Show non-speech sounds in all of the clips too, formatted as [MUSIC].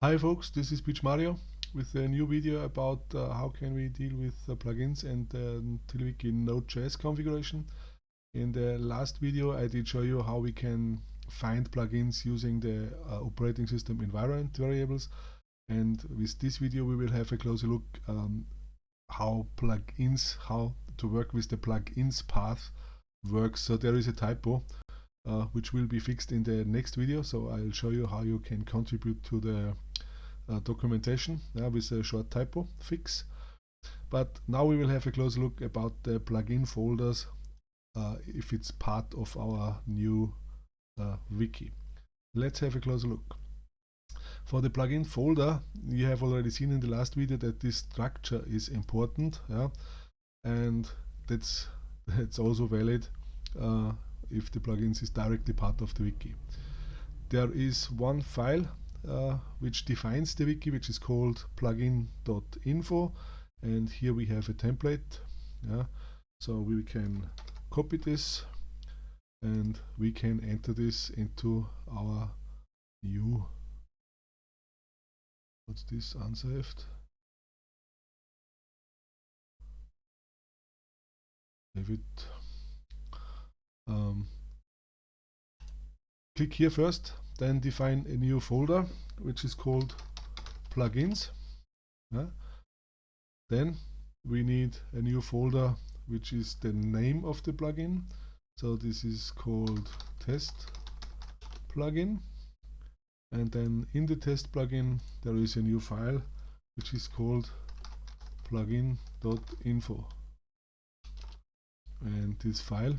Hi folks, this is PMario with a new video about uh, how can we deal with uh, plugins and uh, Node.js configuration. In the last video I did show you how we can find plugins using the uh, operating system environment variables and with this video we will have a closer look um, how plugins, how to work with the plugins path works. So there is a typo uh, which will be fixed in the next video so I'll show you how you can contribute to the documentation yeah, with a short typo fix. But now we will have a close look about the plugin folders uh, if it's part of our new uh, wiki. Let's have a closer look. For the plugin folder, you have already seen in the last video that this structure is important, yeah, and that's that's also valid uh, if the plugins is directly part of the wiki. There is one file uh, which defines the wiki, which is called plugin.info. And here we have a template. Yeah. So we can copy this and we can enter this into our new what's this unsaved save it um, click here first then define a new folder which is called plugins yeah. then we need a new folder which is the name of the plugin. So this is called test plugin. And then in the test plugin there is a new file which is called plugin.info and this file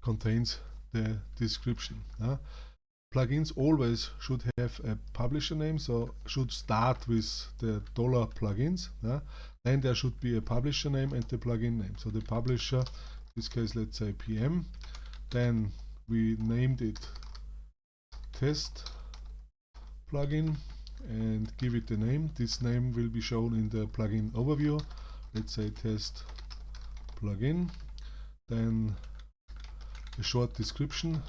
contains the description. Plugins always should have a publisher name, so should start with the dollar plugins. Uh, then there should be a publisher name and the plugin name. So the publisher, in this case, let's say PM. Then we named it test plugin and give it a name. This name will be shown in the plugin overview. Let's say test plugin. Then short description.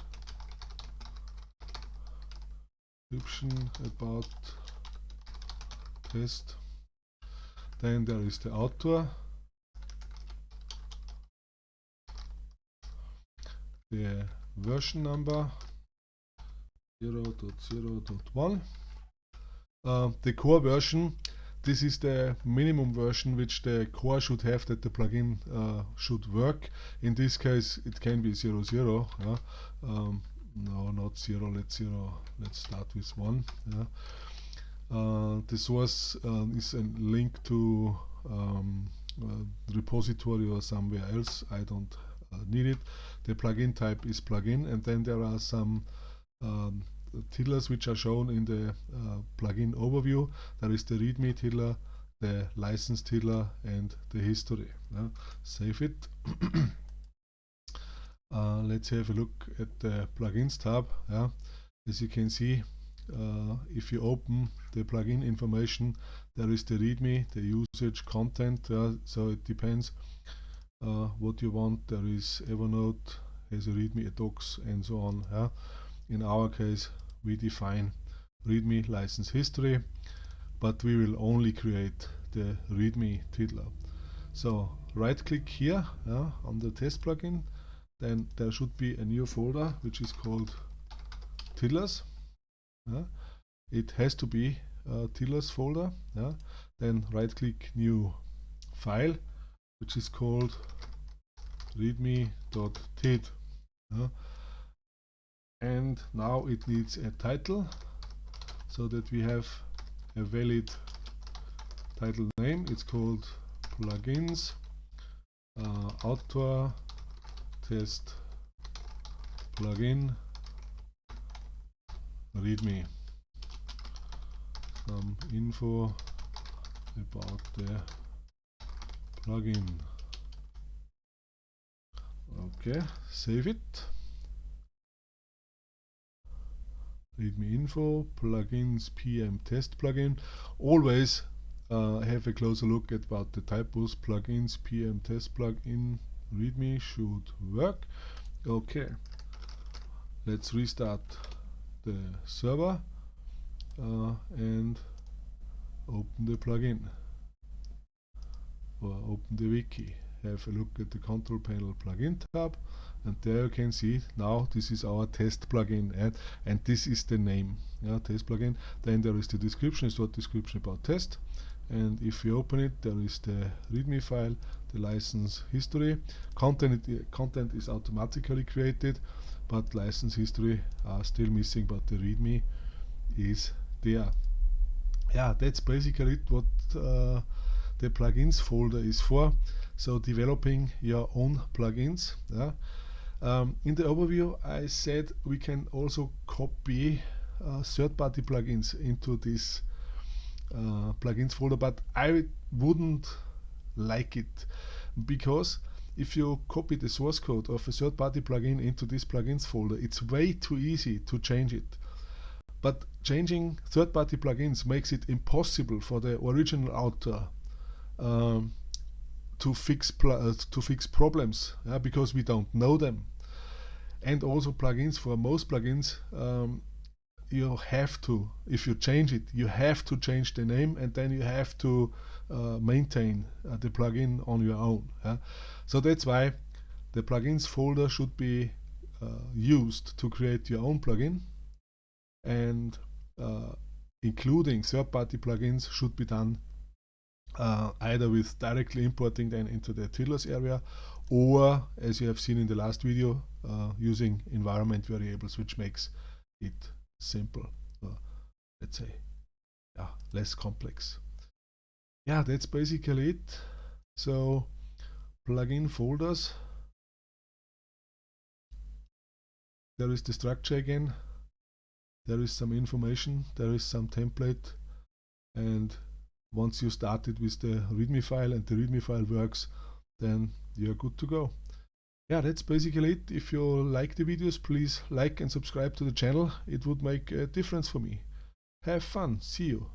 Description about test. Then there is the author. The version number 0.0.1 uh, the core version this is the minimum version which the core should have that the plugin uh, should work. In this case it can be 00. 0 yeah. um, no, not 0, let's 0, let's start with 1. Yeah. Uh, the source uh, is a link to um, repository or somewhere else. I don't uh, need it. The plugin type is plugin and then there are some um, tiddlers which are shown in the uh, plugin overview. There is the readme tiddler, the license tiddler and the history. Yeah. Save it. [COUGHS] uh, let's have a look at the plugins tab. Yeah. As you can see, uh, if you open the plugin information, there is the readme, the usage content. so it depends uh, what you want. There is Evernote, has a readme, a docs, and so on. Yeah. In our case, we define readme license history, but we will only create the readme tiddler. So right click here uh, on the test plugin, then there should be a new folder which is called tiddlers. Uh, it has to be a tiddlers folder. Uh, then right click new file which is called readme.tid. Uh, and now it needs a title so that we have a valid title name. It's called plugins uh, author test plugin. Readme some info about the plugin. Okay save it readme info, plugins, PM test plugin. Always uh, have a closer look at what the typos, plugins, PM test plugin, readme should work. Okay, let's restart the server. uh, and open the plugin or open the wiki have a look at the control panel plugin tab and there you can see now this is our test plugin and, and this is the name yeah, test plugin. Then there is the description short description about test. And if you open it there is the readme file the license history. Content content is automatically created but license history are still missing but the readme is there. Yeah that's basically what uh, the plugins folder is for so developing your own plugins yeah. Um, in the overview I said we can also copy uh, third-party plugins into this uh, plugins folder but I wouldn't like it because if you copy the source code of a third-party plugin into this plugins folder it's way too easy to change it. But changing third-party plugins makes it impossible for the original author um, to fix uh, to fix problems yeah, because we don't know them and also plugins for most plugins um, you have to if you change it you have to change the name and then you have to uh, maintain uh, the plugin on your own yeah? so that's why the plugins folder should be uh, used to create your own plugin and uh, including third-party plugins should be done uh, either with directly importing them into the tiddlers area or as you have seen in the last video uh, using environment variables which makes it simple uh, let's say yeah less complex. Yeah that's basically it. So plugin folders. There is the structure again. There is some information. There is some template. And once you started with the readme file and the readme file works then you're good to go. Yeah that's basically it. If you like the videos please like and subscribe to the channel. It would make a difference for me. Have fun. See you